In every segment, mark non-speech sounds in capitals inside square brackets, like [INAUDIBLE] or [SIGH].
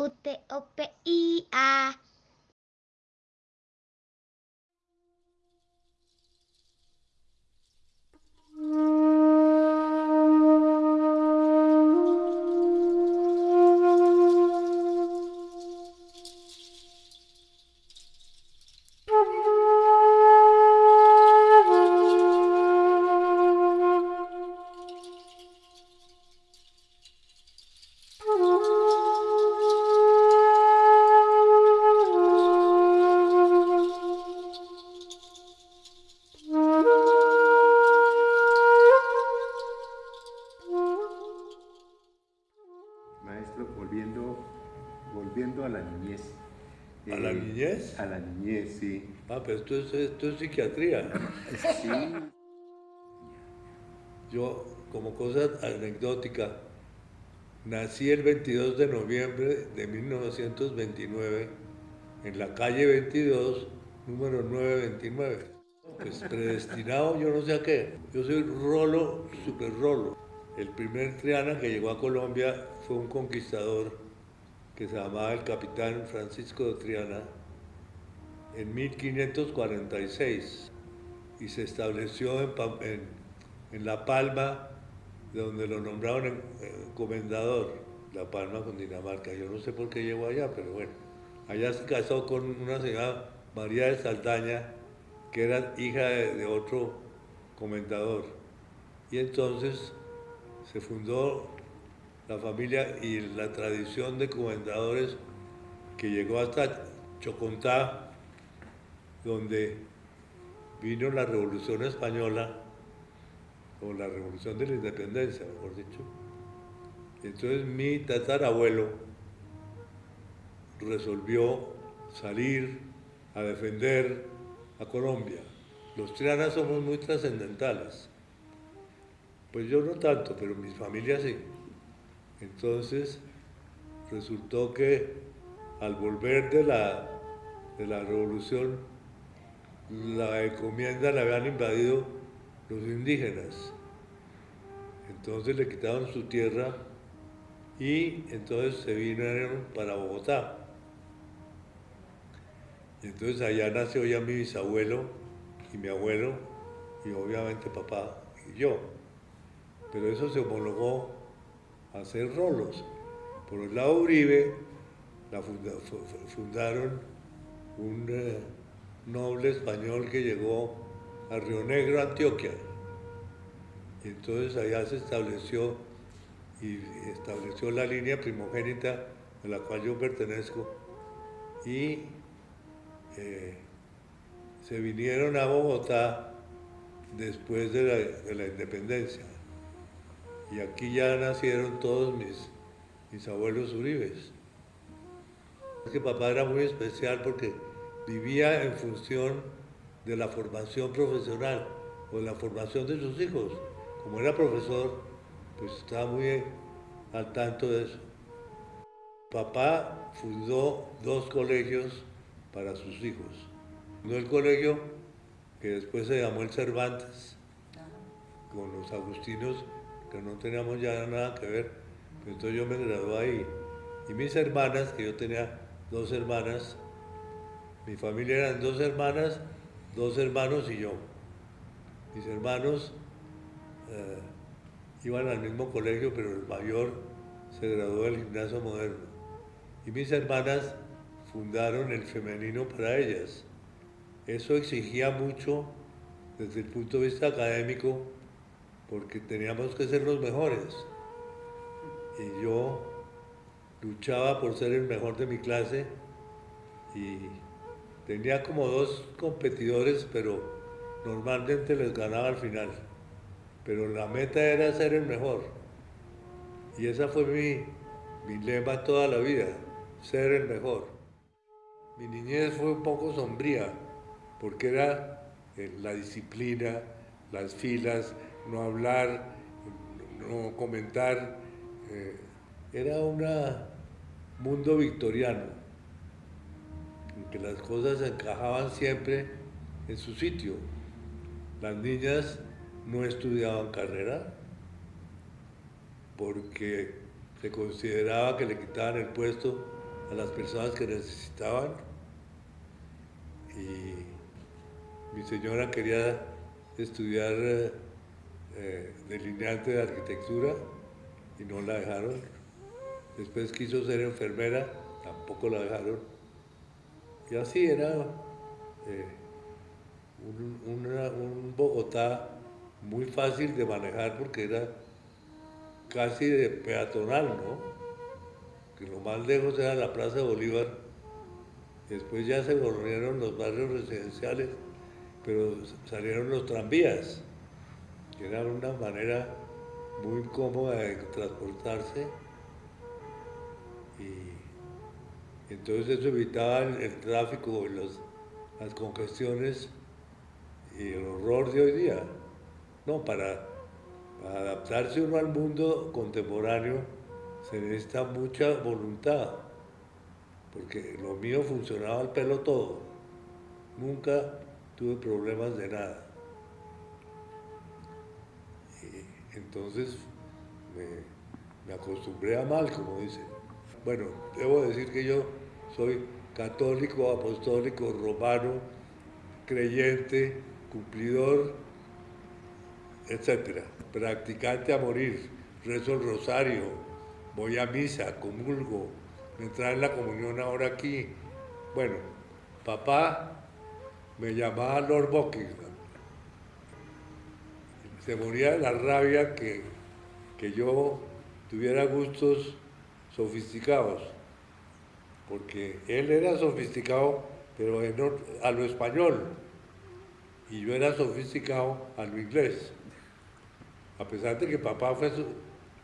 U, T, O, A. pero esto es, esto es psiquiatría. Sí. Yo, como cosa anecdótica, nací el 22 de noviembre de 1929 en la calle 22, número 929. Pues predestinado yo no sé a qué. Yo soy Rolo, super Rolo. El primer Triana que llegó a Colombia fue un conquistador que se llamaba el capitán Francisco de Triana en 1546 y se estableció en, La Palma, donde lo nombraron eh, comendador, La Palma con Dinamarca. Yo no sé por qué llegó allá, pero bueno. Allá se casó con una señora María de Saldaña, que era hija de, de otro comendador. Y entonces se fundó la familia y la tradición de comendadores que llegó hasta Chocontá, donde vino la Revolución Española, o la Revolución de la Independencia, mejor dicho. Entonces mi tatarabuelo resolvió salir a defender a Colombia. Los trianas somos muy trascendentales. Pues yo no tanto, pero mi familia sí. Entonces resultó que al volver de la, de la revolución, la encomienda la habían invadido los indígenas. Entonces le quitaron su tierra y entonces se vinieron para Bogotá. Entonces allá nació ya mi bisabuelo y mi abuelo y obviamente papá y yo. Pero eso se homologó a hacer rolos. Por el lado Uribe la funda- fu- fu- fundaron un eh, noble español que llegó a Río Negro, Antioquia. Entonces allá se estableció y estableció la línea primogénita a la cual yo pertenezco y eh, se vinieron a Bogotá después de la, de la independencia. Y aquí ya nacieron todos mis, mis abuelos Uribes. Es que papá era muy especial porque vivía en función de la formación profesional o de la formación de sus hijos. Como era profesor, pues estaba muy al tanto de eso. Papá fundó dos colegios para sus hijos. Fundó el colegio que después se llamó el Cervantes, con los agustinos, que no teníamos ya nada que ver. Entonces yo me gradué ahí. Y mis hermanas, que yo tenía dos hermanas, mi familia eran dos hermanas, dos hermanos y yo. Mis hermanos eh, iban al mismo colegio, pero el mayor se graduó del gimnasio moderno. Y mis hermanas fundaron el femenino para ellas. Eso exigía mucho desde el punto de vista académico, porque teníamos que ser los mejores. Y yo luchaba por ser el mejor de mi clase y tenía como dos competidores, pero normalmente les ganaba al final. Pero la meta era ser el mejor. Y esa fue mi, mi lema toda la vida, ser el mejor. Mi niñez fue un poco sombría, porque era eh, la disciplina, las filas, no hablar, no comentar. eh, era un mundo victoriano, en que las cosas encajaban siempre en su sitio. Las niñas no estudiaban carrera porque se consideraba que le quitaban el puesto a las personas que necesitaban y mi señora quería estudiar eh, delineante de arquitectura y no la dejaron. Después quiso ser enfermera, tampoco la dejaron. Y así era eh, un, Bogotá muy fácil de manejar porque era casi de peatonal, ¿no? Que lo más lejos era la Plaza Bolívar. Después ya se volvieron los barrios residenciales, pero salieron los tranvías, que era una manera muy cómoda de transportarse. Entonces eso evitaba el, tráfico, los, las congestiones y el horror de hoy día. No, para, adaptarse uno al mundo contemporáneo se necesita mucha voluntad, porque lo mío funcionaba al pelo todo. Nunca tuve problemas de nada. Y entonces me, me acostumbré a mal, como dicen. Bueno, debo decir que yo soy católico, apostólico, romano, creyente, cumplidor etcétera. Practicante a morir, rezo el rosario, voy a misa, comulgo, me traen la comunión ahora aquí. Bueno, papá me llamaba Lord Buckingham. Se moría de la rabia que, que yo tuviera gustos sofisticados, porque él era sofisticado, pero a lo español, y yo era sofisticado a lo inglés. A pesar de que papá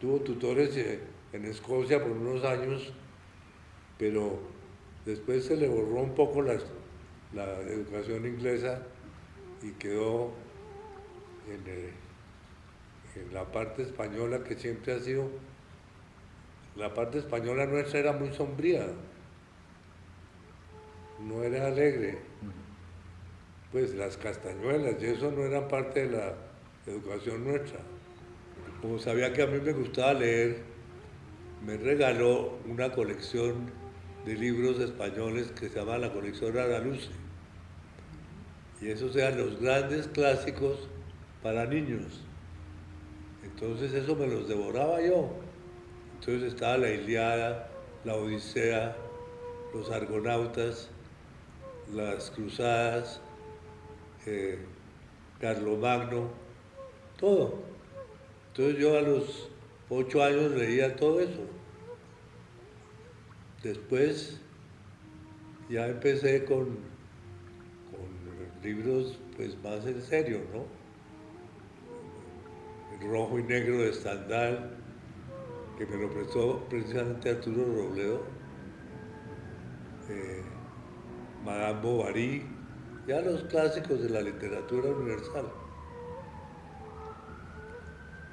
tuvo tutores eh, en Escocia por unos años, pero después se le borró un poco la, educación inglesa y quedó en, en la parte española que siempre ha sido, la parte española nuestra era muy sombría, no era alegre. Pues las castañuelas y eso no eran parte de la educación nuestra como sabía que a mí me gustaba leer, me regaló una colección de libros españoles que se llama la colección Araluce. Y esos eran los grandes clásicos para niños. Entonces eso me los devoraba yo. Entonces estaba la Iliada, la Odisea, los Argonautas, las Cruzadas, eh, Carlomagno, todo. Entonces yo a los ocho años leía todo eso. Después ya empecé con, con libros pues más en serio, ¿no? El rojo y negro de Stendhal, que me lo prestó precisamente Arturo Robledo, eh, Madame Bovary, ya los clásicos de la literatura universal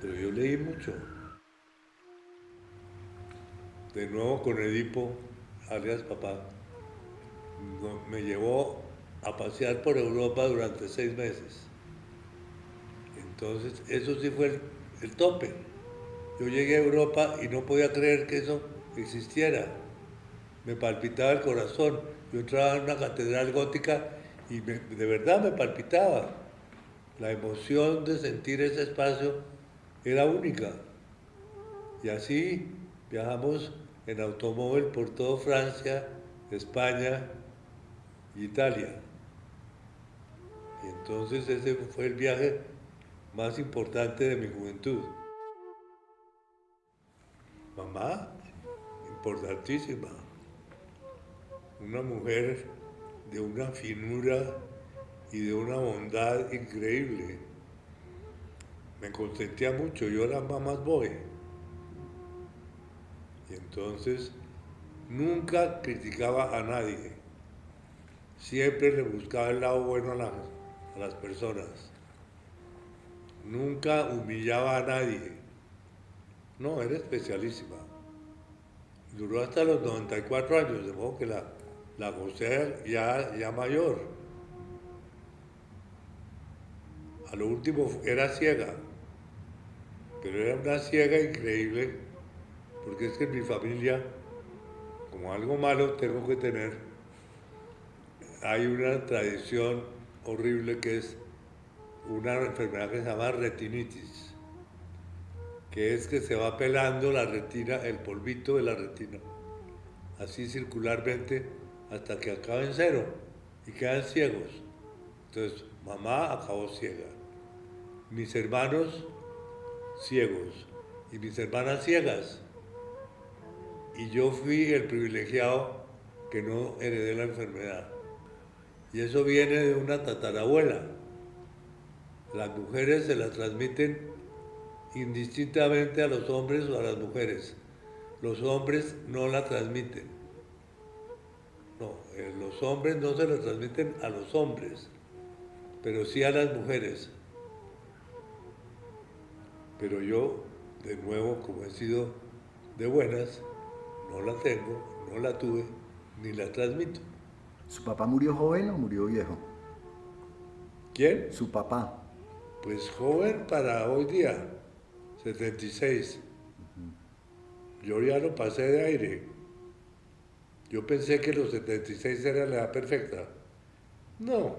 pero yo leí mucho. De nuevo con Edipo, alias papá, me llevó a pasear por Europa durante seis meses. Entonces, eso sí fue el, tope. Yo llegué a Europa y no podía creer que eso existiera. Me palpitaba el corazón. Yo entraba en una catedral gótica y de verdad me palpitaba. La emoción de sentir ese espacio era única. Y así viajamos en automóvil por toda Francia, España Italia. Y entonces ese fue el viaje más importante de mi juventud. Mamá, importantísima. Una mujer de una finura y de una bondad increíble me consentía mucho, yo era más boy. Y entonces nunca criticaba a nadie, siempre le buscaba el lado bueno a las, a las personas, nunca humillaba a nadie. No, era especialísima. Duró hasta los 94 años, de modo que la, la ya, ya mayor. A lo último era ciega pero era una ciega increíble, porque es que mi familia como algo malo tengo que tener, hay una tradición horrible que es una enfermedad que se llama retinitis, que es que se va pelando la retina, el polvito de la retina, así circularmente hasta que acaba en cero y quedan ciegos. Entonces, mamá acabó ciega, mis hermanos ciegos y mis hermanas ciegas. Y yo fui el privilegiado que no heredé la enfermedad. Y eso viene de una tatarabuela. Las mujeres se la transmiten indistintamente a los hombres o a las mujeres. Los hombres no la transmiten. No, eh, los hombres no se la transmiten a los hombres, pero sí a las mujeres. Pero yo, de nuevo, como he sido de buenas, no la tengo, no la tuve, ni la transmito. ¿Su papá murió joven o murió viejo? ¿Quién? Su papá. Pues joven para hoy día, 76. Yo ya lo pasé de aire. Yo pensé que los 76 era la edad perfecta. No.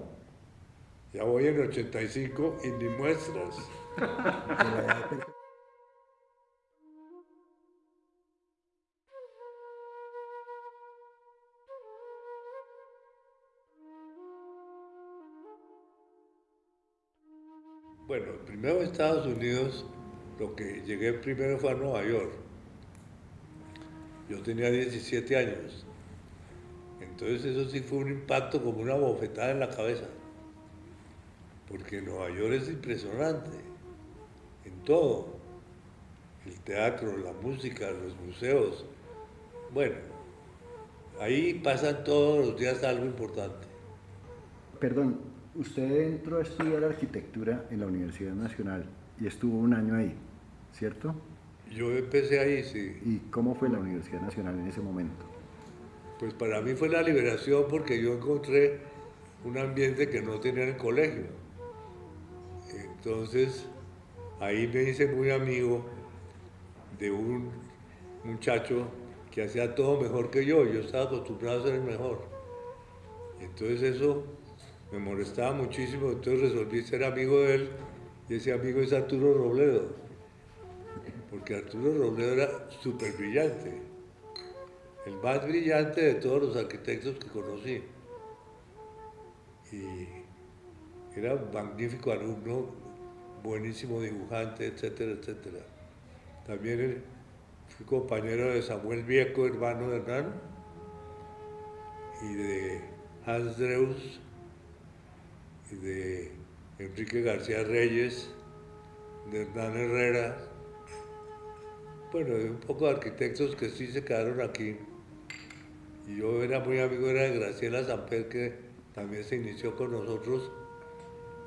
Ya voy en 85 y ni muestras. Bueno, primero Estados Unidos, lo que llegué primero fue a Nueva York. Yo tenía 17 años. Entonces eso sí fue un impacto como una bofetada en la cabeza. Porque Nueva York es impresionante, en todo. El teatro, la música, los museos. Bueno, ahí pasan todos los días algo importante. Perdón, usted entró a estudiar arquitectura en la Universidad Nacional y estuvo un año ahí, ¿cierto? Yo empecé ahí, sí. ¿Y cómo fue la Universidad Nacional en ese momento? Pues para mí fue la liberación porque yo encontré un ambiente que no tenía en el colegio. Entonces, ahí me hice muy amigo de un muchacho que hacía todo mejor que yo. Yo estaba acostumbrado a ser el mejor. Entonces eso me molestaba muchísimo, entonces resolví ser amigo de él y ese amigo es Arturo Robledo. Porque Arturo Robledo era súper brillante, el más brillante de todos los arquitectos que conocí. Y era un magnífico alumno, buenísimo dibujante, etcétera, etcétera. También fui compañero de Samuel Vieco, hermano de Hernán, y de Hans Dreus, y de Enrique García Reyes, de Hernán Herrera, bueno, de un poco de arquitectos que sí se quedaron aquí. Y yo era muy amigo era de Graciela Samper, que también se inició con nosotros,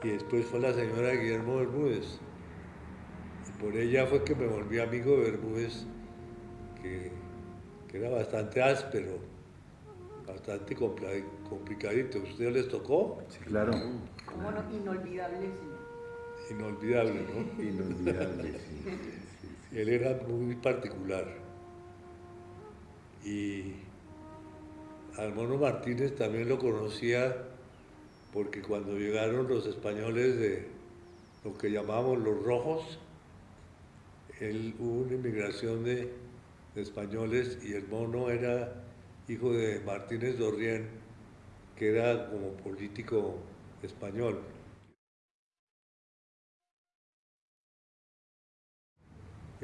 y después fue la señora Guillermo Bermúdez. Y por ella fue que me volví amigo de Bermúdez, que, que era bastante áspero, bastante complicadito. ¿A ustedes les tocó? Sí, claro. ¿Cómo no? Inolvidable, sí. Inolvidable, ¿no? Inolvidable, sí. Él era muy particular. Y al Mono Martínez también lo conocía porque cuando llegaron los españoles de lo que llamábamos los rojos, él, hubo una inmigración de, de españoles y el mono era hijo de Martínez Dorrien, que era como político español.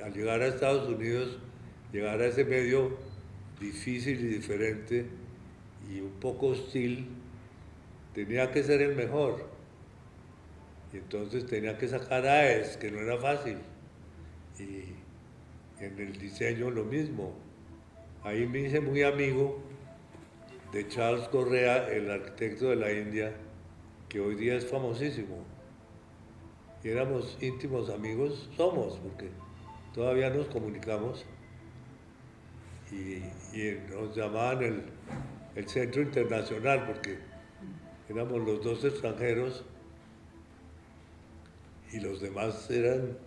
Al llegar a Estados Unidos, llegar a ese medio difícil y diferente y un poco hostil, tenía que ser el mejor. Y entonces tenía que sacar AES, que no era fácil. Y en el diseño lo mismo. Ahí me hice muy amigo de Charles Correa, el arquitecto de la India, que hoy día es famosísimo. Y éramos íntimos amigos, somos, porque todavía nos comunicamos. Y, nos llamaban el, el Centro Internacional, porque éramos los dos extranjeros y los demás eran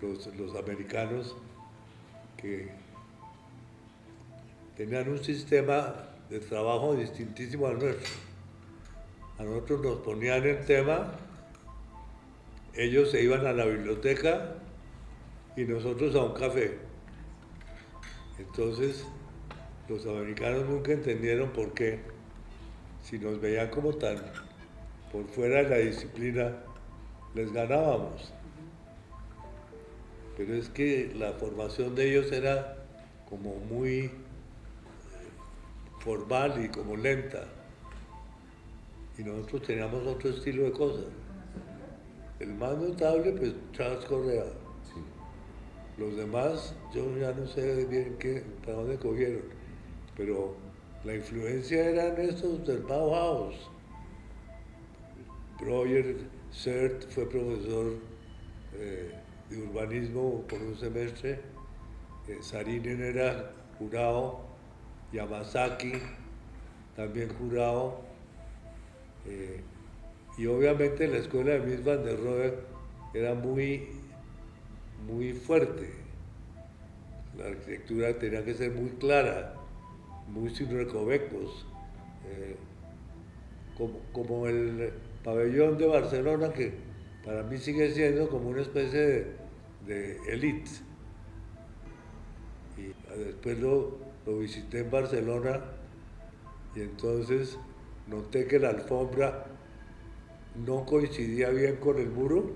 los, los americanos que tenían un sistema de trabajo distintísimo al nuestro. A nosotros nos ponían el tema, ellos se iban a la biblioteca y nosotros a un café. Entonces, los americanos nunca entendieron por qué, si nos veían como tan por fuera de la disciplina, les ganábamos. Pero es que la formación de ellos era como muy eh, formal y como lenta. Y nosotros teníamos otro estilo de cosas. El más notable, pues Charles Correa. Los demás, yo ya no sé bien qué, para dónde cogieron, pero la influencia eran estos del Bauhaus. Roger Sert fue profesor eh, de urbanismo por un semestre, eh, Sarinen era jurado, Yamazaki también jurado, eh, y obviamente la escuela de Miss Van der era muy muy fuerte. La arquitectura tenía que ser muy clara, muy sin recovecos, eh, como, como, el pabellón de Barcelona, que para mí sigue siendo como una especie de, elite. Y después lo, lo visité en Barcelona y entonces noté que la alfombra no coincidía bien con el muro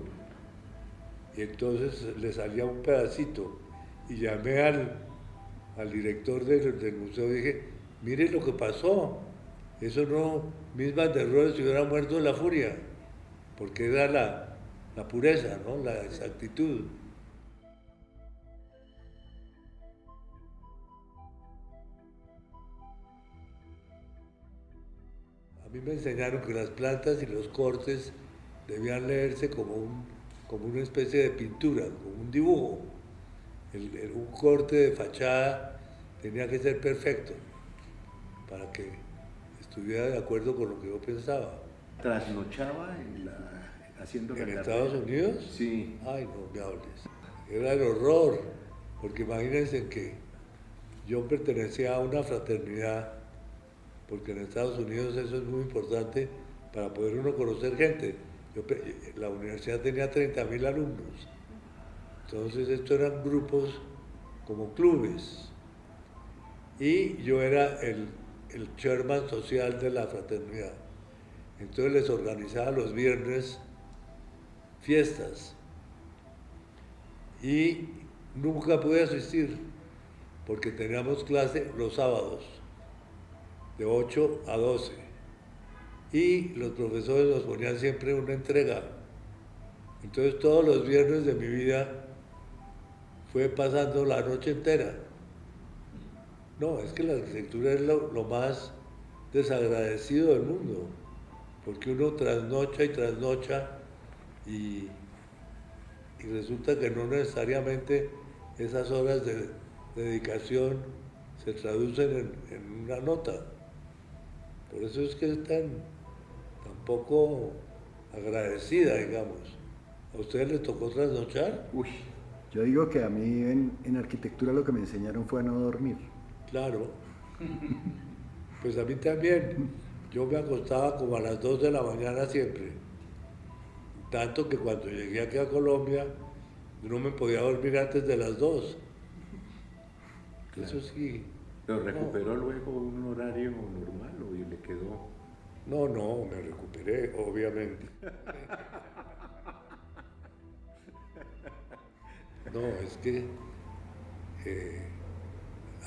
y entonces le salía un pedacito y llamé al, al director del, del, museo y dije, mire lo que pasó, eso no, mis banderoles se hubieran muerto de la furia, porque era la, la pureza, ¿no? la exactitud. A mí me enseñaron que las plantas y los cortes debían leerse como un como una especie de pintura, como un dibujo. El, el, un corte de fachada tenía que ser perfecto para que estuviera de acuerdo con lo que yo pensaba. ¿Trasnochaba en la, haciendo ¿En Estados Unidos? Sí. Ay, no me hables. Era el horror, porque imagínense que yo pertenecía a una fraternidad, porque en Estados Unidos eso es muy importante para poder uno conocer gente yo, la universidad tenía 30.000 alumnos. Entonces estos eran grupos como clubes. Y yo era el, el chairman social de la fraternidad. Entonces les organizaba los viernes fiestas. Y nunca pude asistir porque teníamos clase los sábados de 8 a 12 y los profesores nos ponían siempre una entrega. Entonces todos los viernes de mi vida fue pasando la noche entera. No, es que la arquitectura es lo, más desagradecido del mundo, porque uno trasnocha y trasnocha y, y resulta que no necesariamente esas horas de, de dedicación se traducen en, en una nota. Por eso es que es tan, poco agradecida, digamos. ¿A ustedes les tocó trasnochar? Uy, yo digo que a mí en, en, arquitectura lo que me enseñaron fue a no dormir. Claro. Pues a mí también. Yo me acostaba como a las 2 de la mañana siempre. Tanto que cuando llegué aquí a Colombia no me podía dormir antes de las 2. Claro. Eso sí. ¿Pero recuperó no. luego un horario normal o le quedó? No, no, me recuperé, obviamente. No, es que eh,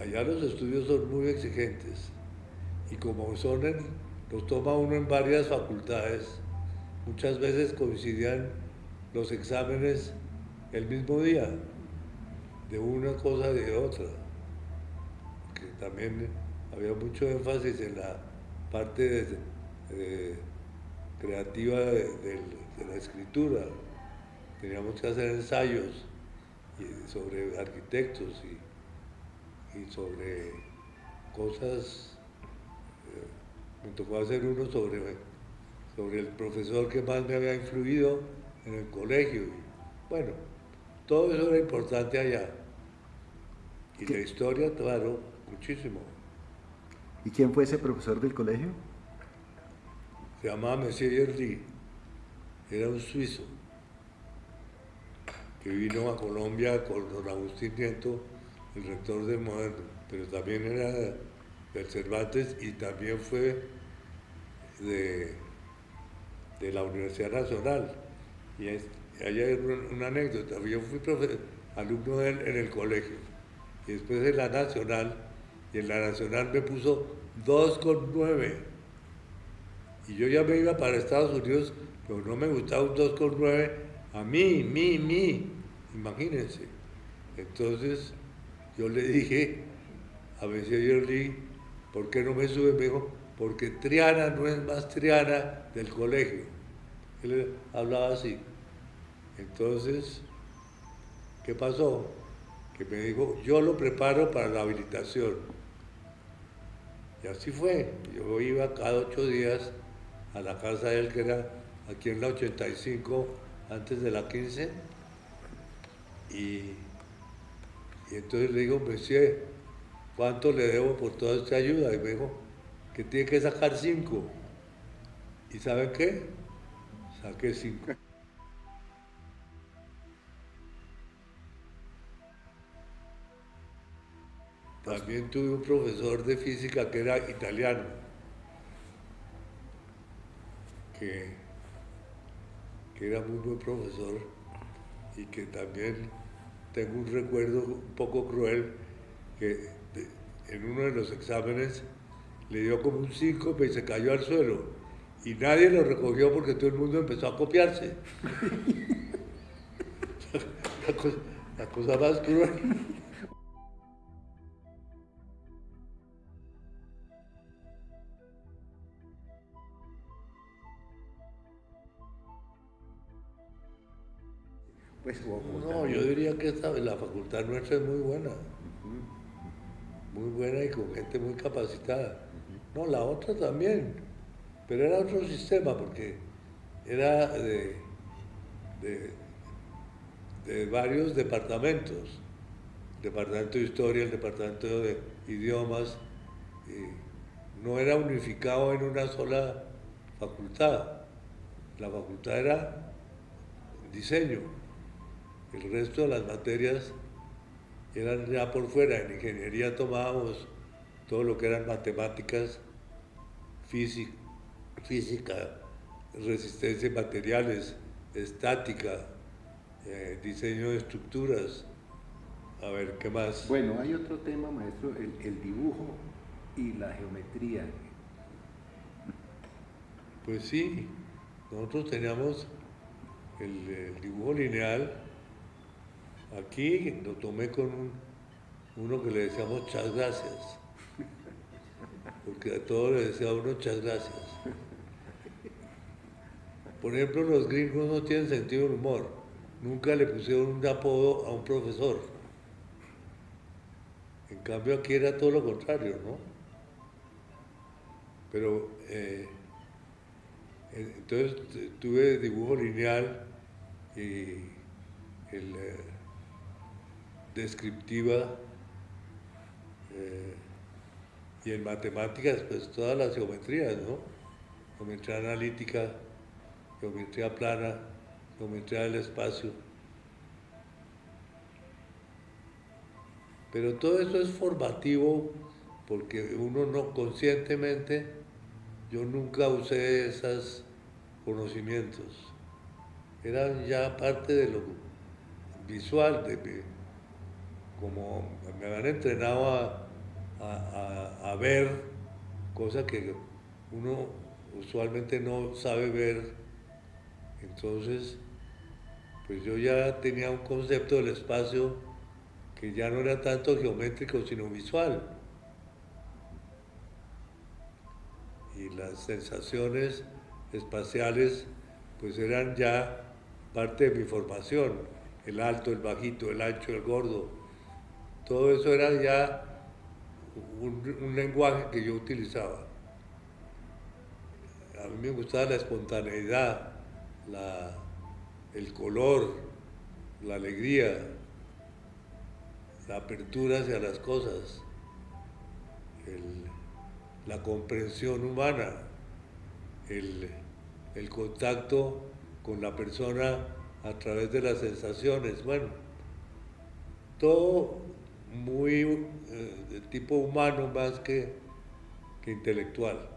allá los estudios son muy exigentes y como son en, los toma uno en varias facultades, muchas veces coincidían los exámenes el mismo día, de una cosa y de otra. Que también había mucho énfasis en la parte de eh, creativa de, de, de, la escritura. Teníamos que hacer ensayos sobre arquitectos y, y sobre cosas. Eh, me tocó hacer uno sobre, sobre el profesor que más me había influido en el colegio. Y, bueno, todo eso era importante allá. Y la historia, claro, muchísimo. ¿Y quién fue ese profesor del colegio? Llamaba Monsieur Yerli. Era un suizo que vino a Colombia con don Agustín Nieto, el rector del Moderno, pero también era del Cervantes y también fue de, de la Universidad Nacional. Y es- ahí hay una, anécdota. Yo fui alumno de él en el colegio y después en la Nacional, y en la Nacional me puso 2,9. Y yo ya me iba para Estados Unidos, pero no me gustaba un 2,9 a mí, mí, mí. Imagínense. Entonces yo le dije a Monsieur Yerli, ¿por qué no me sube? Me dijo, porque Triana no es más Triana del colegio. Él hablaba así. Entonces, ¿qué pasó? Que me dijo, yo lo preparo para la habilitación. Y así fue. Yo iba cada ocho días a la casa de él, que era aquí en la 85, antes de la 15. Y, y entonces le digo, Monsieur, ¿cuánto le debo por toda esta ayuda? Y me dijo, que tiene que sacar cinco. ¿Y saben qué? Saqué cinco. También tuve un profesor de física que era italiano, que, era muy buen profesor y que también tengo un recuerdo un poco cruel que en uno de los exámenes le dio como un síncope y se cayó al suelo y nadie lo recogió porque todo el mundo empezó a copiarse. [LAUGHS] la cosa más cruel. Pues, o- o No, yo diría que esta, la facultad nuestra es muy buena. Muy buena y con gente muy capacitada. No, la otra también. Pero era otro sistema porque era de, de, de varios departamentos. El departamento de historia, el departamento de idiomas. y no era unificado en una sola facultad. La facultad era diseño. El resto de las materias eran ya por fuera. En ingeniería tomábamos todo lo que eran matemáticas, física, física resistencia de materiales, estática, eh, diseño de estructuras. A ver, ¿qué más? Bueno, hay otro tema, maestro, el, el dibujo y la geometría. Pues sí, nosotros teníamos el, el dibujo lineal. Aquí lo tomé con un- uno que le decíamos muchas gracias. Porque a todos le decía uno muchas gracias. Por ejemplo, los gringos no tienen sentido del humor. Nunca le pusieron un apodo a un profesor. En cambio aquí era todo lo contrario, ¿no? Pero eh, Entonces tu- tuve dibujo lineal y el, eh, descriptiva eh, y en matemáticas pues todas las geometrías, ¿no? Geometría analítica, geometría plana, geometría del espacio. Pero todo eso es formativo porque uno no conscientemente, yo nunca usé esos conocimientos. Eran ya parte de lo visual, de mi- como me han entrenado a, a- a- ver cosas que uno usualmente no sabe ver. Entonces, pues yo ya tenía un concepto del espacio que ya no era tanto geométrico, sino visual. Y las sensaciones espaciales, pues eran ya parte de mi formación. El alto, el bajito, el ancho, el gordo. Todo eso era ya un, lenguaje que yo utilizaba. A mí me gustaba la espontaneidad, la- el color, la alegría, la apertura hacia las cosas, la comprensión humana, el, el contacto con la persona a través de las sensaciones, bueno, todo muy eh, de tipo humano más que, que intelectual.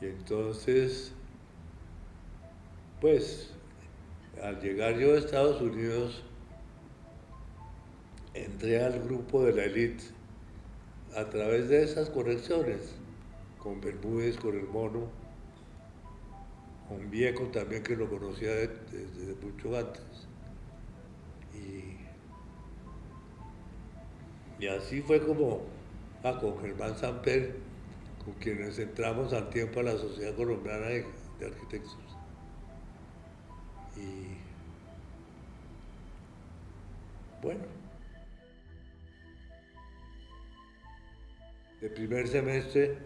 Y entonces, pues, al llegar yo a Estados Unidos, entré al grupo de la élite a través de esas conexiones, con Bermúdez, con el mono, con Vieco también que lo conocía desde mucho antes. Y, y así fue como ah, con Germán Samper, con quienes entramos al tiempo a la Sociedad Colombiana de, de Arquitectos. Y bueno, de primer semestre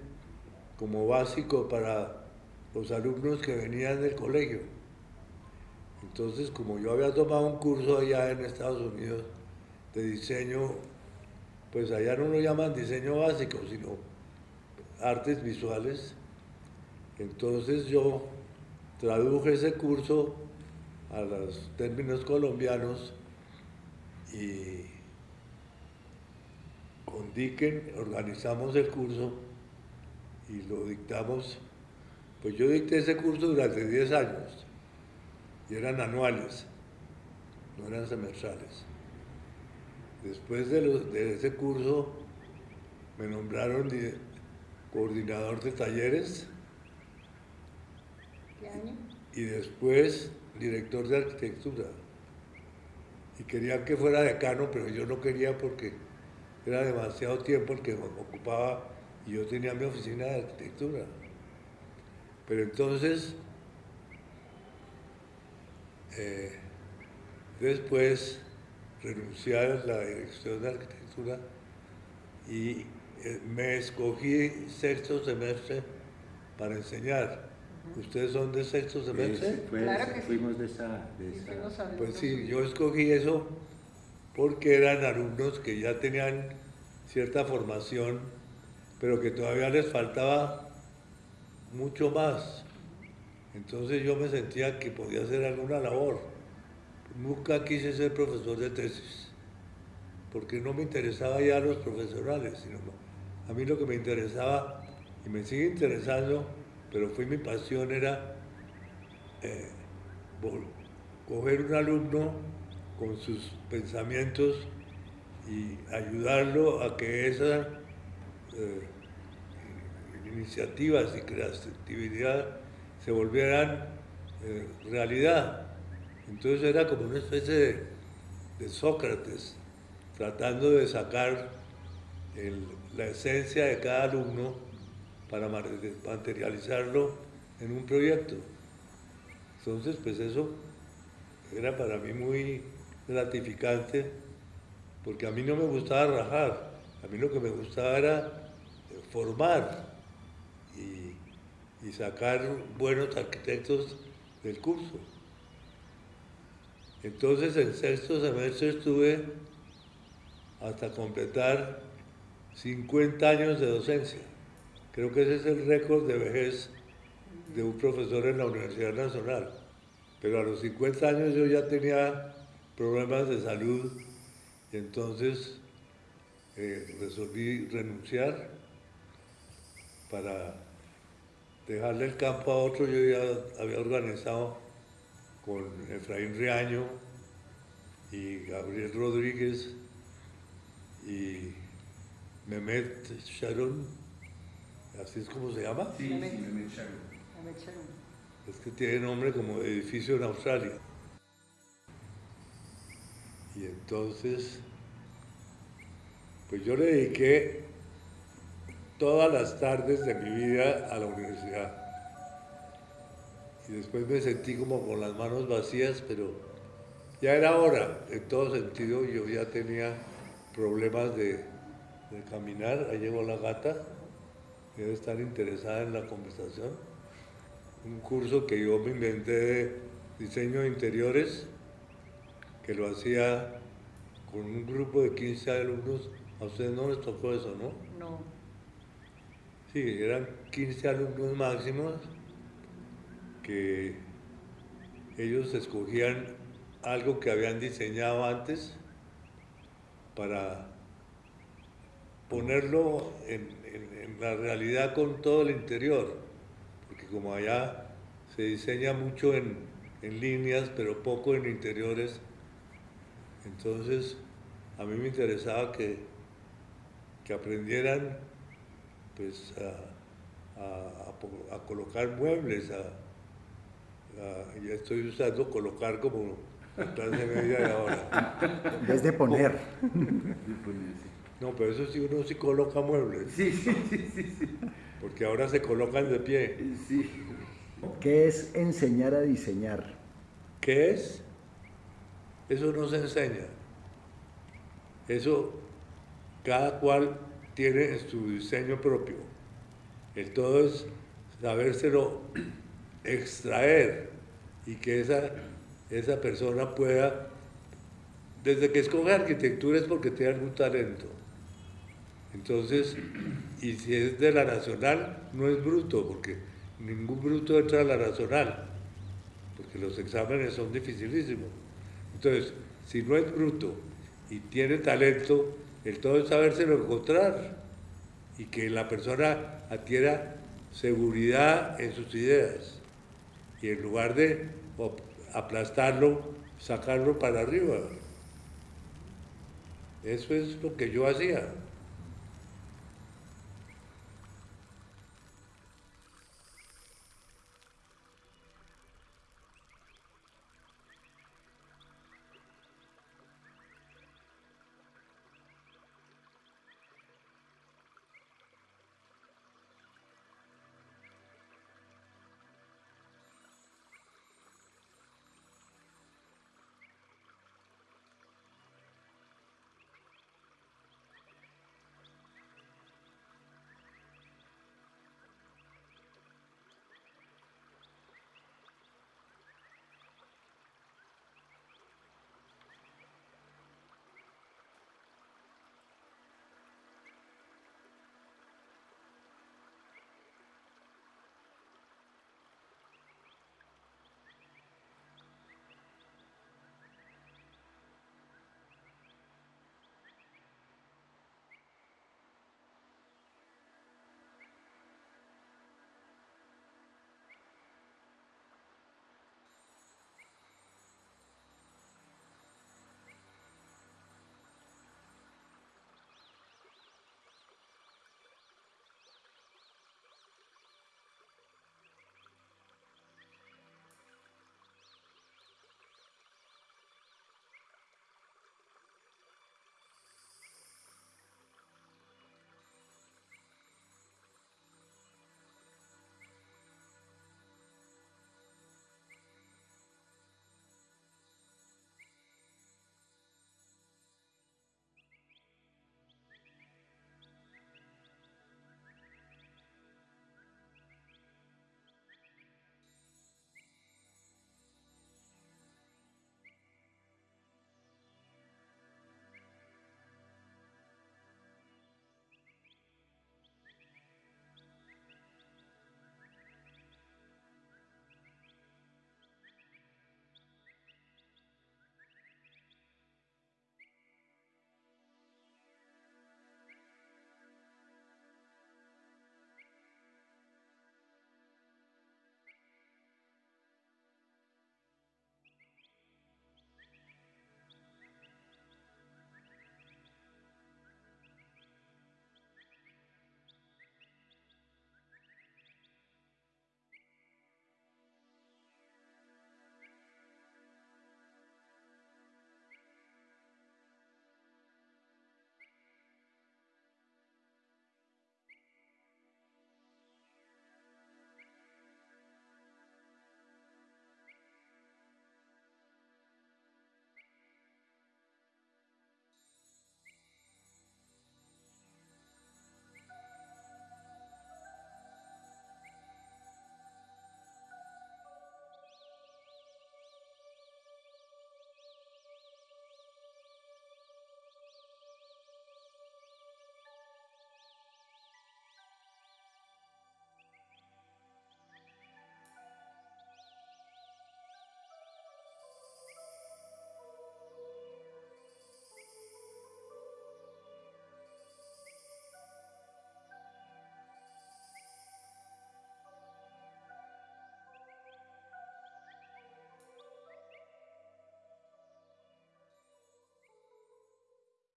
como básico para los alumnos que venían del colegio. Entonces, como yo había tomado un curso allá en Estados Unidos de diseño, pues allá no lo llaman diseño básico, sino artes visuales. Entonces yo traduje ese curso a los términos colombianos y con Dicken organizamos el curso y lo dictamos pues yo dicté ese curso durante 10 años y eran anuales, no eran semestrales. Después de, ese curso me nombraron coordinador de talleres. ¿Qué año? Y después director de arquitectura. Y querían que fuera decano, pero yo no quería porque era demasiado tiempo el que me ocupaba y yo tenía mi oficina de arquitectura. Pero entonces, eh, después renuncié a la dirección de arquitectura y eh, me escogí sexto semestre para enseñar. ¿Ustedes son de sexto semestre? claro que fuimos de esa... pues sí, yo escogí eso porque eran alumnos que ya tenían cierta formación, pero que todavía les faltaba mucho más. Entonces yo me sentía que podía hacer alguna labor. Nunca quise ser profesor de tesis, porque no me interesaba ya los profesionales, sino a mí lo que me interesaba, y me sigue interesando, pero fue mi pasión, era eh, coger un alumno con sus pensamientos y ayudarlo a que esa eh, iniciativas y creatividad se volvieran eh, realidad. Entonces era como una especie de, Sócrates, tratando de sacar la esencia de cada alumno para materializarlo en un proyecto. Entonces, pues eso era para mí muy gratificante, porque a mí no me gustaba rajar, a mí lo que me gustaba era formar y, sacar buenos arquitectos del curso. Entonces en sexto semestre estuve hasta completar 50 años de docencia. Creo que ese es el récord de vejez de un profesor en la Universidad Nacional. Pero a los 50 años yo ya tenía problemas de salud y entonces eh, resolví renunciar para dejarle el campo a otro, yo ya había organizado con Efraín Riaño y Gabriel Rodríguez y Mehmet Sharon, así es como se llama. Sí, Mehmet Sharon. Es que tiene nombre como edificio en Australia. Y entonces, pues yo le dediqué todas las tardes de mi vida a la universidad. Y después me sentí como con las manos vacías, pero ya era hora, en todo sentido, yo ya tenía problemas de, caminar, ahí llegó la gata, debe estar interesada en la conversación. Un curso que yo me inventé de diseño de interiores, que lo hacía con un grupo de 15 alumnos. A ustedes no les tocó eso, ¿no? No. Sí, eran 15 alumnos máximos que ellos escogían algo que habían diseñado antes para ponerlo en, la realidad con todo el interior, porque como allá se diseña mucho en, en líneas, pero poco en interiores, entonces a mí me interesaba que, que aprendieran pues a, a- a colocar muebles, a, a- ya estoy usando colocar como la clase media de ahora. En vez de poner. No, pero eso sí uno sí coloca muebles. Sí, sí, sí, sí, sí. Porque ahora se colocan de pie. sí. ¿Qué es enseñar a diseñar? ¿Qué es? Eso no se enseña. Eso cada cual tiene su diseño propio. El todo es sabérselo extraer y que esa, esa persona pueda, desde que escoge arquitectura es porque tiene algún talento. Entonces, y si es de la nacional, no es bruto, porque ningún bruto entra a la nacional, porque los exámenes son dificilísimos. Entonces, si no es bruto y tiene talento, el todo es sabérselo encontrar y que la persona adquiera seguridad en sus ideas y en lugar de aplastarlo, sacarlo para arriba. Eso es lo que yo hacía.